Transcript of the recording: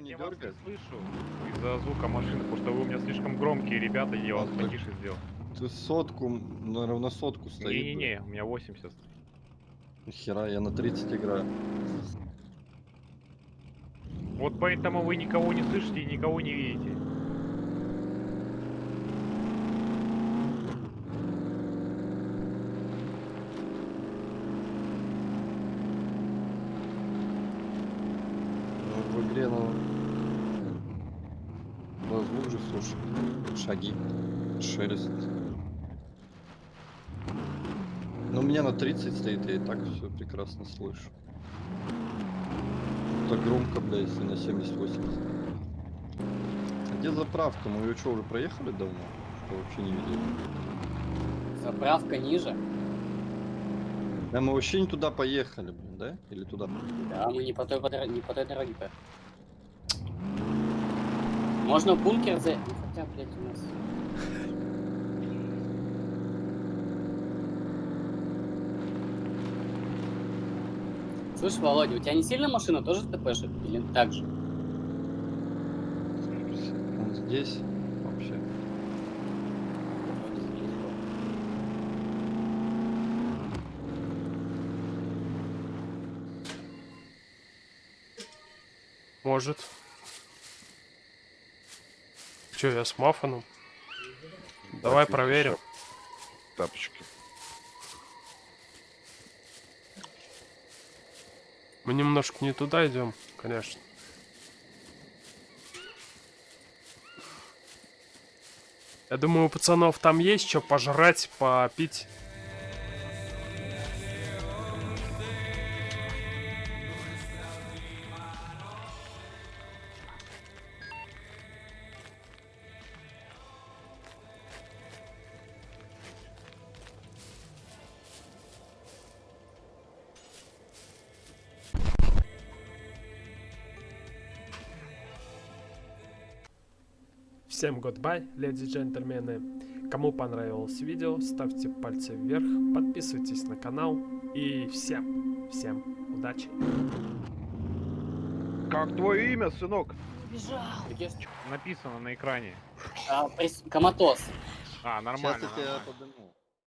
не Я вас не дергает? слышу из-за звука машины, потому что вы у меня слишком громкие, ребята, я вас А, потише сделал. Ты сотку, наверное, на сотку стоит. Не-не-не, у меня 80. Хера, я на 30 играю. Вот поэтому вы никого не слышите и никого не видите. В игре. Да, звук же слушай. Шаги. Шелест. Ну, у меня на 30 стоит, я и так все прекрасно слышу. Так громко, бля, если на 70-80. А где заправка? Мы ее что, уже проехали давно? Что вообще не видели? Заправка ниже. Да мы вообще не туда поехали, блин, да? Или туда? Да, мы не по той, не по той дороге поехали. Можно бункер за... Хотя, блядь, у нас... Слышь, Володя, у тебя не сильно машина тоже ТПшит? Или так же? Он здесь вообще. Может. Че, я с мафаном? Давай Так, проверим. еще Тапочки. Мы немножко не туда идем, конечно. Я думаю, у пацанов там есть что пожрать, попить. Всем goodbye, леди и джентльмены. Кому понравилось видео, ставьте пальцы вверх, подписывайтесь на канал и всем, всем удачи. Как твое имя, сынок? Бежал! Написано на экране. А, прис- Коматоз. А, Сейчас нормально. я тебя подниму.